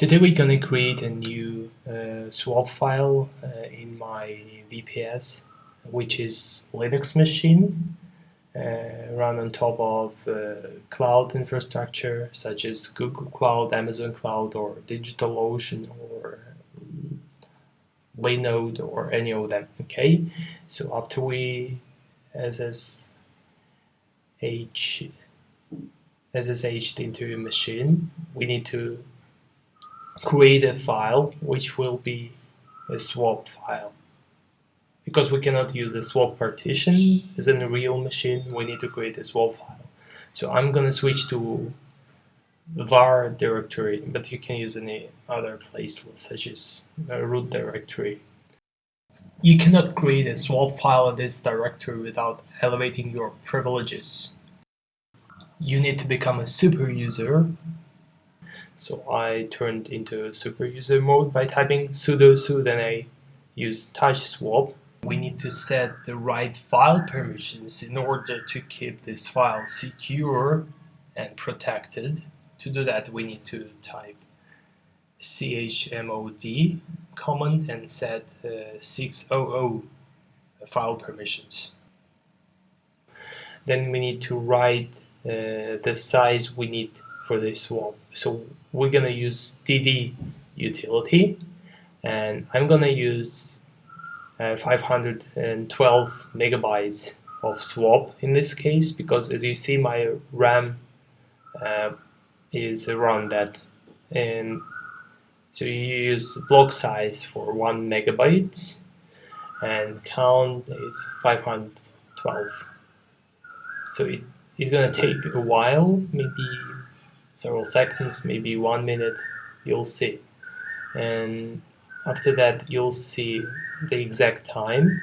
Today we're gonna create a new uh, swap file uh, in my VPS, which is Linux machine, uh, run on top of uh, cloud infrastructure such as Google Cloud, Amazon Cloud, or DigitalOcean, or Linode, or any of them. Okay, so after we SSH SSH into machine, we need to create a file which will be a swap file. Because we cannot use a swap partition as in a real machine, we need to create a swap file. So I'm going to switch to var directory, but you can use any other place such as a root directory. You cannot create a swap file in this directory without elevating your privileges. You need to become a super user so I turned into super user mode by typing sudo su, then I use touch swap. We need to set the right file permissions in order to keep this file secure and protected. To do that, we need to type chmod command and set uh, 600 file permissions. Then we need to write uh, the size we need for this swap. So we're gonna use DD utility and I'm gonna use uh, 512 megabytes of swap in this case because as you see my RAM uh, is around that and so you use block size for 1 megabytes and count is 512 so it, it's gonna take a while maybe several seconds, maybe one minute, you'll see. And after that, you'll see the exact time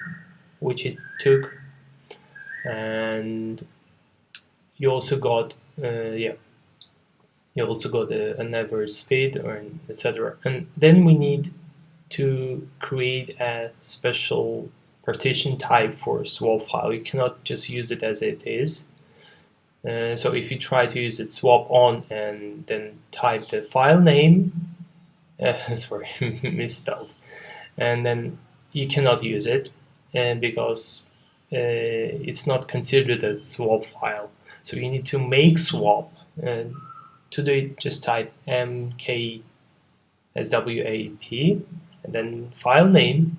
which it took. And you also got, uh, yeah, you also got a, an average speed or etc. And then we need to create a special partition type for swap file. You cannot just use it as it is. Uh, so if you try to use it swap on and then type the file name, uh, sorry, misspelled, and then you cannot use it and because uh, it's not considered a swap file. So you need to make swap and to do it just type mk swap and then file name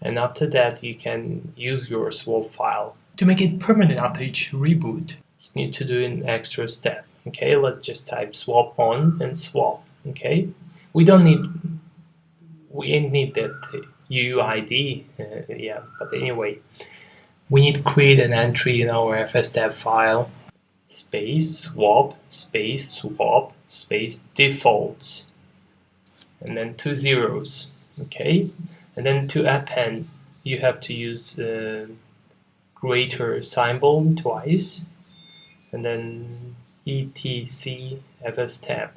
and after that you can use your swap file to make it permanent after each reboot need to do an extra step. Okay, let's just type swap on and swap. Okay, we don't need we need that UUID, uh, yeah. But anyway, we need to create an entry in our fstab file. Space swap space swap space defaults, and then two zeros. Okay, and then to append, you have to use uh, greater symbol twice and then etc fs tab.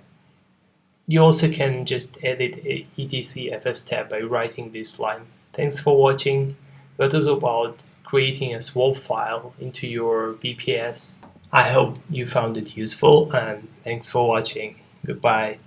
You also can just edit etc fs tab by writing this line. Thanks for watching. That is about creating a swap file into your VPS. I hope you found it useful and thanks for watching. Goodbye.